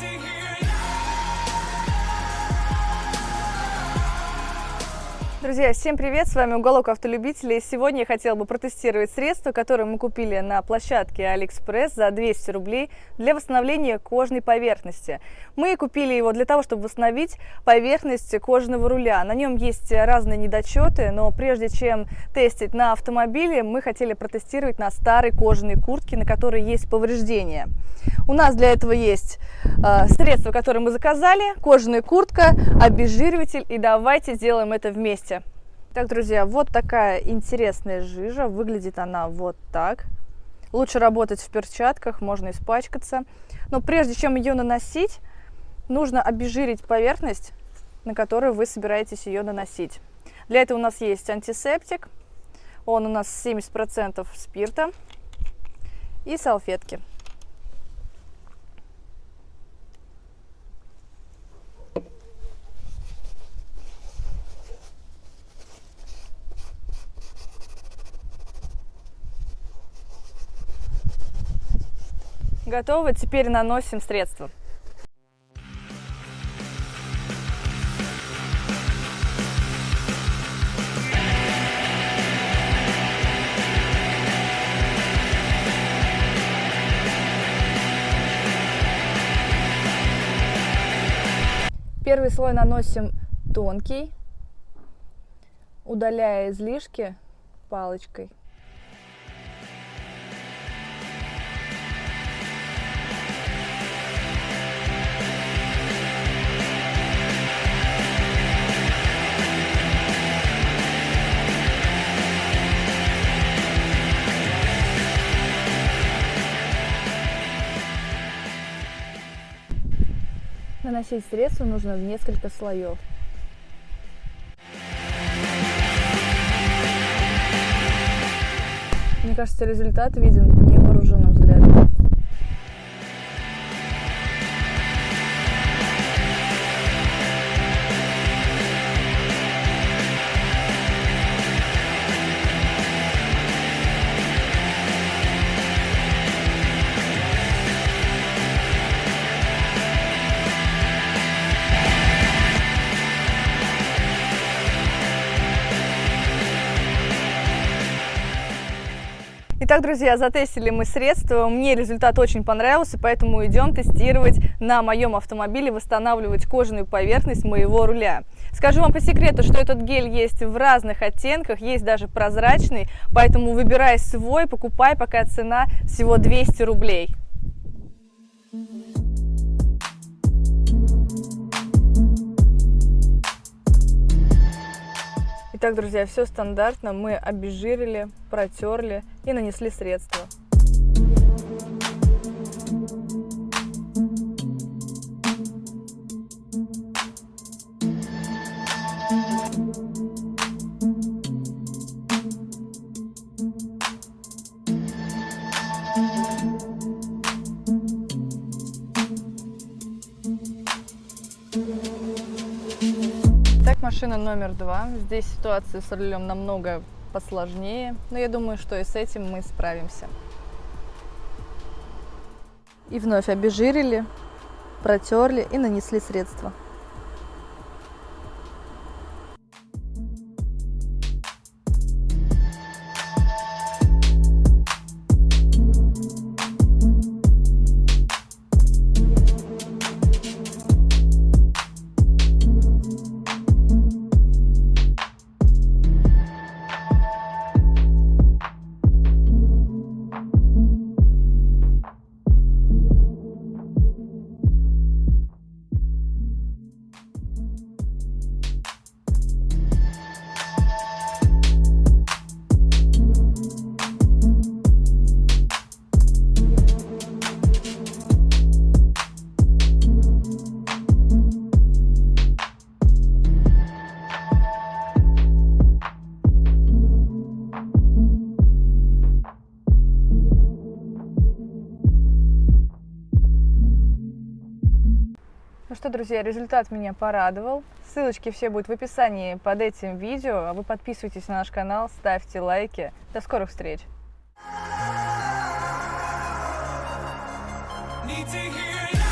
to hear. Друзья, всем привет! С вами Уголок Автолюбителей. Сегодня я хотела бы протестировать средство, которое мы купили на площадке AliExpress за 200 рублей для восстановления кожной поверхности. Мы купили его для того, чтобы восстановить поверхность кожаного руля. На нем есть разные недочеты, но прежде чем тестить на автомобиле, мы хотели протестировать на старой кожаной куртке, на которой есть повреждения. У нас для этого есть э, средство, которое мы заказали, кожаная куртка, обезжириватель, и давайте сделаем это вместе. Так, друзья, вот такая интересная жижа. Выглядит она вот так. Лучше работать в перчатках, можно испачкаться. Но прежде чем ее наносить, нужно обезжирить поверхность, на которую вы собираетесь ее наносить. Для этого у нас есть антисептик. Он у нас 70% спирта и салфетки. Готово. Теперь наносим средство. Первый слой наносим тонкий, удаляя излишки палочкой. Наносить средство нужно в несколько слоев. Мне кажется, результат виден Итак, друзья, затестили мы средства. Мне результат очень понравился, поэтому идем тестировать на моем автомобиле, восстанавливать кожаную поверхность моего руля. Скажу вам по секрету, что этот гель есть в разных оттенках, есть даже прозрачный, поэтому выбирай свой, покупай, пока цена всего 200 рублей. Итак, друзья, все стандартно. Мы обезжирили, протерли и нанесли средство. Машина номер два. Здесь ситуация с рулем намного посложнее, но я думаю, что и с этим мы справимся. И вновь обезжирили, протерли и нанесли средства. Что, друзья, результат меня порадовал. Ссылочки все будут в описании под этим видео. А вы подписывайтесь на наш канал, ставьте лайки. До скорых встреч! Need to hear